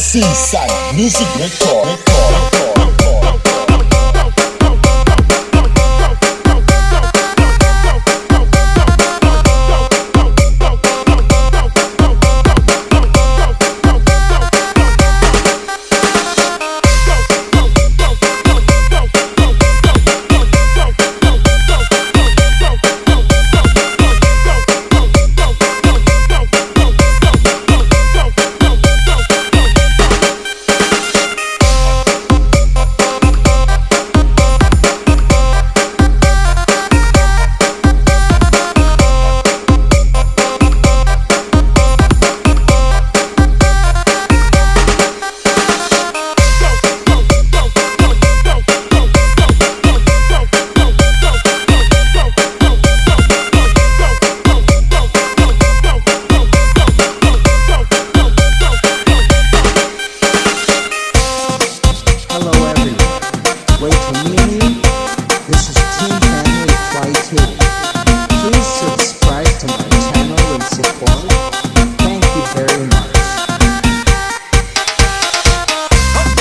San Music record.